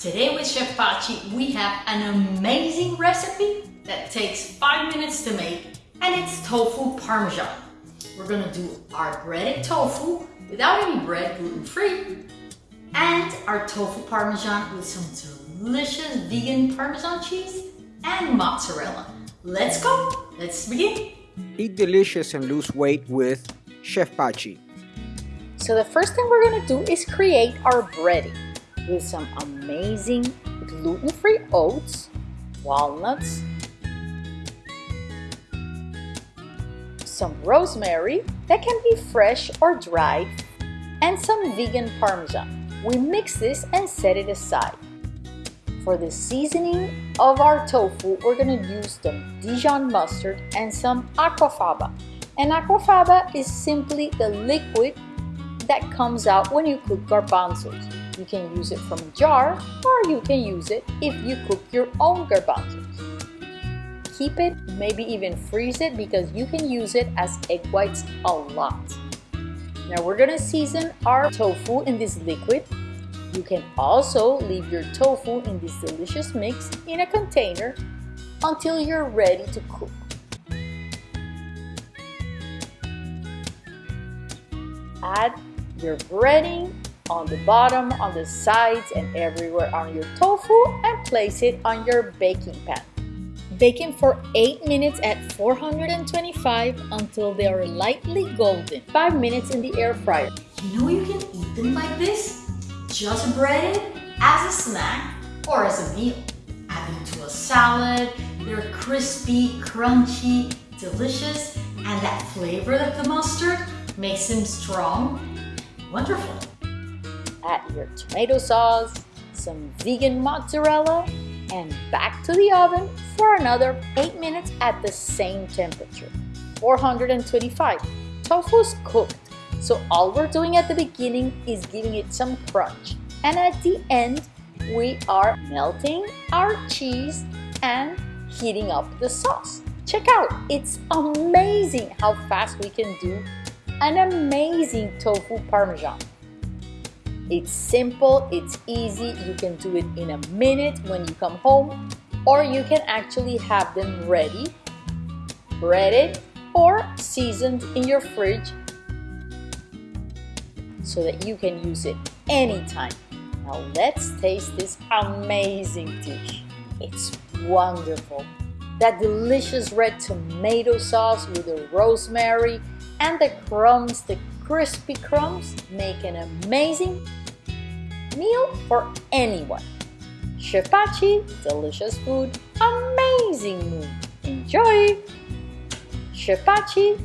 Today with Chef Pachi, we have an amazing recipe that takes five minutes to make and it's tofu parmesan. We're gonna do our breaded tofu without any bread, gluten-free, and our tofu parmesan with some delicious vegan parmesan cheese and mozzarella. Let's go, let's begin. Eat delicious and lose weight with Chef Pachi. So the first thing we're gonna do is create our breading with some amazing gluten-free oats, walnuts, some rosemary that can be fresh or dried, and some vegan parmesan. We mix this and set it aside. For the seasoning of our tofu, we're gonna use some Dijon mustard and some aquafaba. And aquafaba is simply the liquid that comes out when you cook garbanzos. You can use it from a jar or you can use it if you cook your own garbanzos. Keep it, maybe even freeze it because you can use it as egg whites a lot. Now we're gonna season our tofu in this liquid. You can also leave your tofu in this delicious mix in a container until you're ready to cook. Add your breading on the bottom, on the sides, and everywhere on your tofu and place it on your baking pan. Bake them for 8 minutes at 425 until they are lightly golden. 5 minutes in the air fryer. You know you can eat them like this? Just breaded as a snack or as a meal. Add them to a salad, they're crispy, crunchy, delicious, and that flavor of the mustard makes them strong Wonderful. Add your tomato sauce, some vegan mozzarella, and back to the oven for another 8 minutes at the same temperature, 425. Tofu's cooked, so all we're doing at the beginning is giving it some crunch. And at the end, we are melting our cheese and heating up the sauce. Check out, it's amazing how fast we can do an amazing tofu parmesan. It's simple, it's easy, you can do it in a minute when you come home or you can actually have them ready, breaded or seasoned in your fridge so that you can use it anytime. Now let's taste this amazing dish. It's wonderful. That delicious red tomato sauce with the rosemary and the crumbs, the crispy crumbs, make an amazing meal for anyone. Chef Pachi, delicious food, amazing mood. Enjoy! Chef Pachi,